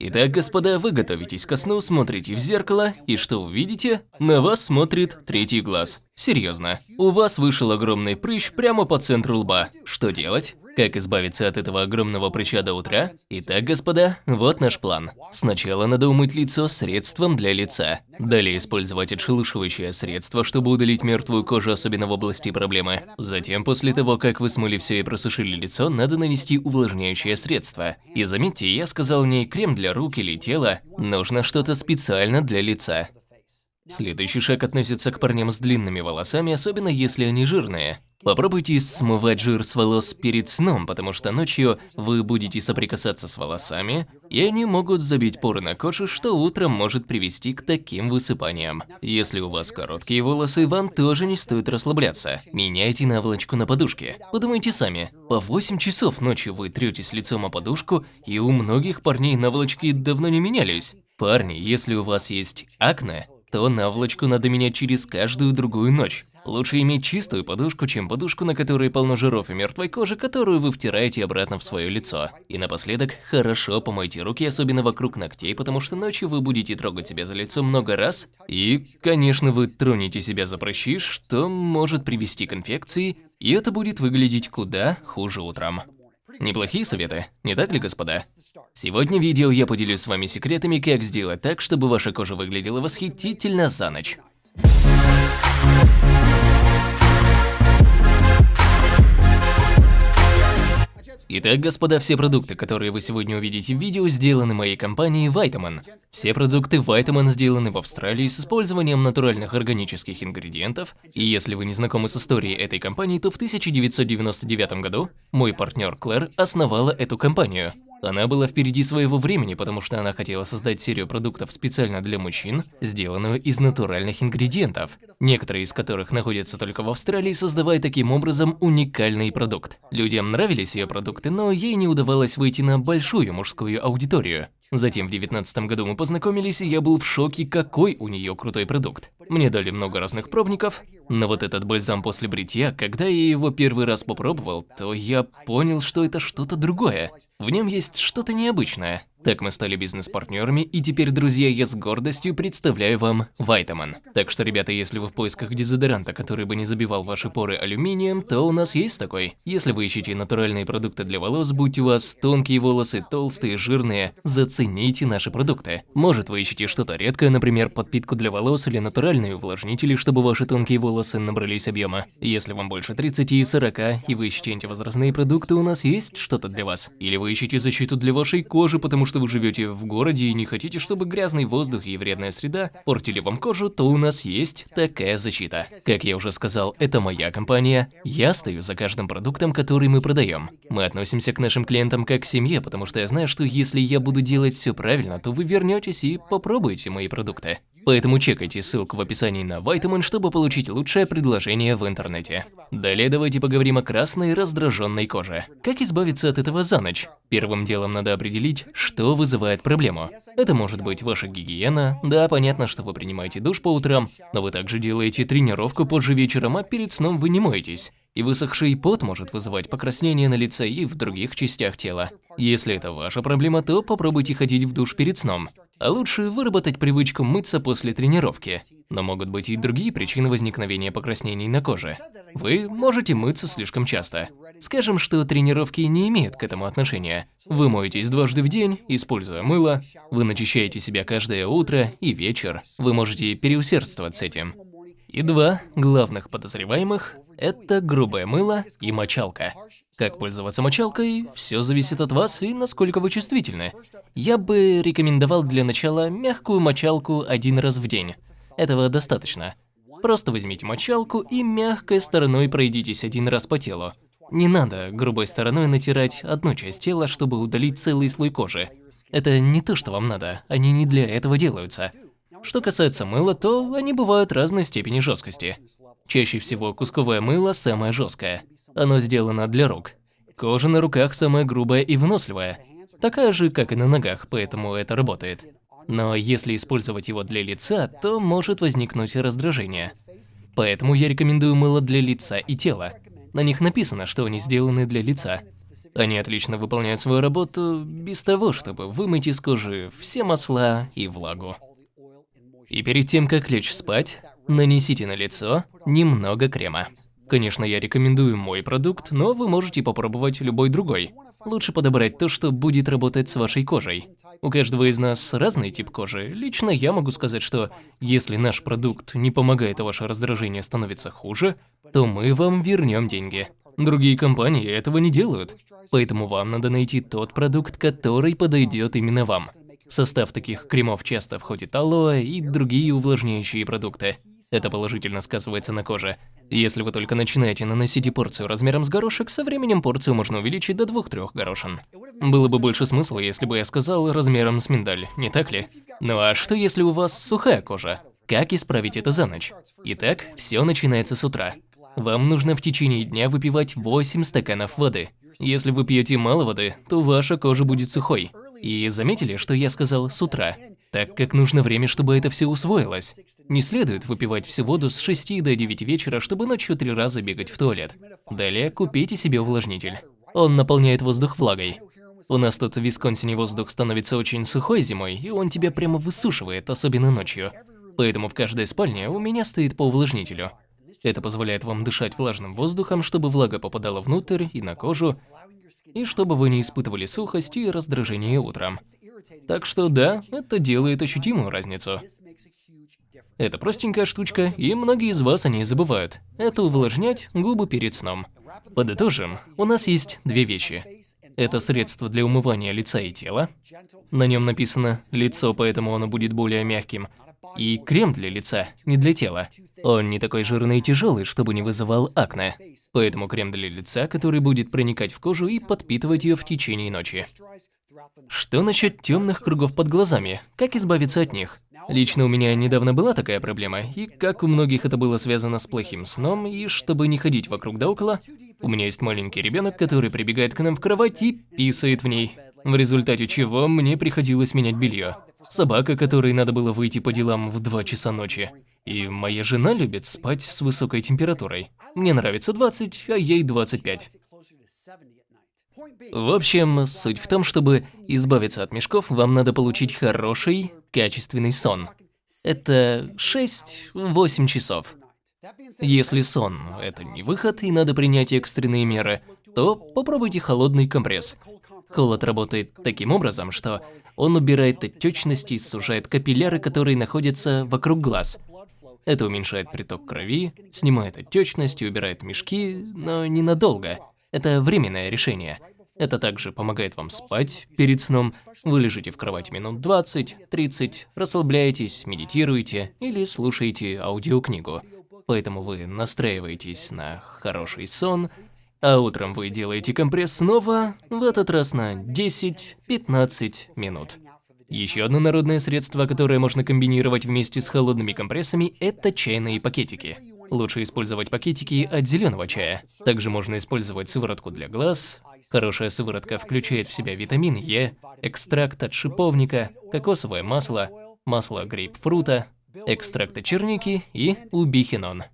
Итак, господа, вы готовитесь ко сну, смотрите в зеркало, и что увидите? На вас смотрит третий глаз. Серьезно, у вас вышел огромный прыщ прямо по центру лба. Что делать? Как избавиться от этого огромного прыща до утра? Итак, господа, вот наш план. Сначала надо умыть лицо средством для лица. Далее использовать отшелушивающее средство, чтобы удалить мертвую кожу, особенно в области проблемы. Затем, после того, как вы смыли все и просушили лицо, надо нанести увлажняющее средство. И заметьте, я сказал не крем для рук или тела, нужно что-то специально для лица. Следующий шаг относится к парням с длинными волосами, особенно если они жирные. Попробуйте смывать жир с волос перед сном, потому что ночью вы будете соприкасаться с волосами, и они могут забить поры на коже, что утром может привести к таким высыпаниям. Если у вас короткие волосы, вам тоже не стоит расслабляться. Меняйте наволочку на подушке. Подумайте сами, по 8 часов ночью вы третесь лицом о подушку, и у многих парней наволочки давно не менялись. Парни, если у вас есть акне, то наволочку надо менять через каждую другую ночь. Лучше иметь чистую подушку, чем подушку, на которой полно жиров и мертвой кожи, которую вы втираете обратно в свое лицо. И напоследок, хорошо помойте руки, особенно вокруг ногтей, потому что ночью вы будете трогать себя за лицо много раз. И, конечно, вы тронете себя за прыщи, что может привести к инфекции, и это будет выглядеть куда хуже утром. Неплохие советы, не так ли, господа? Сегодня в видео я поделюсь с вами секретами, как сделать так, чтобы ваша кожа выглядела восхитительно за ночь. Итак, господа, все продукты, которые вы сегодня увидите в видео, сделаны моей компанией Vitamin. Все продукты Vitamin сделаны в Австралии с использованием натуральных органических ингредиентов, и если вы не знакомы с историей этой компании, то в 1999 году мой партнер Клэр основала эту компанию. Она была впереди своего времени, потому что она хотела создать серию продуктов специально для мужчин, сделанную из натуральных ингредиентов, некоторые из которых находятся только в Австралии, создавая таким образом уникальный продукт. Людям нравились ее продукты, но ей не удавалось выйти на большую мужскую аудиторию. Затем в 2019 году мы познакомились, и я был в шоке, какой у нее крутой продукт. Мне дали много разных пробников, но вот этот бальзам после бритья, когда я его первый раз попробовал, то я понял, что это что-то другое. В нем есть что-то необычное. Так мы стали бизнес-партнерами, и теперь, друзья, я с гордостью представляю вам Вайтаман. Так что, ребята, если вы в поисках дезодоранта, который бы не забивал ваши поры алюминием, то у нас есть такой. Если вы ищете натуральные продукты для волос, будь у вас тонкие волосы, толстые, жирные, зацените наши продукты. Может, вы ищете что-то редкое, например, подпитку для волос или натуральные увлажнители, чтобы ваши тонкие волосы набрались объема. Если вам больше 30 и 40, и вы ищете антивозрастные продукты, у нас есть что-то для вас. Или вы ищете защиту для вашей кожи, потому что что вы живете в городе и не хотите, чтобы грязный воздух и вредная среда портили вам кожу, то у нас есть такая защита. Как я уже сказал, это моя компания, я стою за каждым продуктом, который мы продаем. Мы относимся к нашим клиентам как к семье, потому что я знаю, что если я буду делать все правильно, то вы вернетесь и попробуете мои продукты. Поэтому чекайте ссылку в описании на Vitamin, чтобы получить лучшее предложение в интернете. Далее давайте поговорим о красной раздраженной коже. Как избавиться от этого за ночь? Первым делом надо определить, что вызывает проблему. Это может быть ваша гигиена. Да, понятно, что вы принимаете душ по утрам, но вы также делаете тренировку позже вечером, а перед сном вы не моетесь. И высохший пот может вызывать покраснение на лице и в других частях тела. Если это ваша проблема, то попробуйте ходить в душ перед сном. А лучше выработать привычку мыться после тренировки. Но могут быть и другие причины возникновения покраснений на коже. Вы можете мыться слишком часто. Скажем, что тренировки не имеют к этому отношения. Вы моетесь дважды в день, используя мыло, вы начищаете себя каждое утро и вечер. Вы можете переусердствовать с этим. И два главных подозреваемых – это грубое мыло и мочалка. Как пользоваться мочалкой, все зависит от вас и насколько вы чувствительны. Я бы рекомендовал для начала мягкую мочалку один раз в день. Этого достаточно. Просто возьмите мочалку и мягкой стороной пройдитесь один раз по телу. Не надо грубой стороной натирать одну часть тела, чтобы удалить целый слой кожи. Это не то, что вам надо, они не для этого делаются. Что касается мыла, то они бывают разной степени жесткости. Чаще всего кусковое мыло самое жесткое. Оно сделано для рук. Кожа на руках самая грубая и выносливая. Такая же, как и на ногах, поэтому это работает. Но если использовать его для лица, то может возникнуть раздражение. Поэтому я рекомендую мыло для лица и тела. На них написано, что они сделаны для лица. Они отлично выполняют свою работу без того, чтобы вымыть из кожи все масла и влагу. И перед тем, как лечь спать, нанесите на лицо немного крема. Конечно, я рекомендую мой продукт, но вы можете попробовать любой другой. Лучше подобрать то, что будет работать с вашей кожей. У каждого из нас разный тип кожи. Лично я могу сказать, что если наш продукт не помогает, а ваше раздражение становится хуже, то мы вам вернем деньги. Другие компании этого не делают, поэтому вам надо найти тот продукт, который подойдет именно вам. Состав таких кремов часто входит алоэ и другие увлажняющие продукты. Это положительно сказывается на коже. Если вы только начинаете наносить порцию размером с горошек, со временем порцию можно увеличить до 2-3 горошин. Было бы больше смысла, если бы я сказал размером с миндаль, не так ли? Ну а что если у вас сухая кожа? Как исправить это за ночь? Итак, все начинается с утра. Вам нужно в течение дня выпивать 8 стаканов воды. Если вы пьете мало воды, то ваша кожа будет сухой. И заметили, что я сказал «с утра», так как нужно время, чтобы это все усвоилось. Не следует выпивать всю воду с 6 до 9 вечера, чтобы ночью три раза бегать в туалет. Далее купите себе увлажнитель. Он наполняет воздух влагой. У нас тут в Висконсине воздух становится очень сухой зимой, и он тебя прямо высушивает, особенно ночью. Поэтому в каждой спальне у меня стоит по увлажнителю. Это позволяет вам дышать влажным воздухом, чтобы влага попадала внутрь и на кожу, и чтобы вы не испытывали сухость и раздражение утром. Так что да, это делает ощутимую разницу. Это простенькая штучка, и многие из вас о ней забывают. Это увлажнять губы перед сном. Подытожим, у нас есть две вещи. Это средство для умывания лица и тела. На нем написано «лицо, поэтому оно будет более мягким». И крем для лица, не для тела. Он не такой жирный и тяжелый, чтобы не вызывал акне. Поэтому крем для лица, который будет проникать в кожу и подпитывать ее в течение ночи. Что насчет темных кругов под глазами? Как избавиться от них? Лично у меня недавно была такая проблема, и как у многих это было связано с плохим сном, и чтобы не ходить вокруг да около, у меня есть маленький ребенок, который прибегает к нам в кровать и писает в ней. В результате чего мне приходилось менять белье. Собака, которой надо было выйти по делам в 2 часа ночи. И моя жена любит спать с высокой температурой. Мне нравится 20, а ей 25. В общем, суть в том, чтобы избавиться от мешков, вам надо получить хороший, качественный сон. Это 6-8 часов. Если сон – это не выход и надо принять экстренные меры, то попробуйте холодный компресс. Холод работает таким образом, что он убирает отечность и сужает капилляры, которые находятся вокруг глаз. Это уменьшает приток крови, снимает отечность и убирает мешки, но ненадолго. Это временное решение. Это также помогает вам спать перед сном. Вы лежите в кровати минут 20-30, расслабляетесь, медитируете или слушаете аудиокнигу. Поэтому вы настраиваетесь на хороший сон, а утром вы делаете компресс снова, в этот раз на 10-15 минут. Еще одно народное средство, которое можно комбинировать вместе с холодными компрессами, это чайные пакетики. Лучше использовать пакетики от зеленого чая. Также можно использовать сыворотку для глаз. Хорошая сыворотка включает в себя витамин Е, экстракт от шиповника, кокосовое масло, масло грейпфрута, экстракт от черники и убихинон.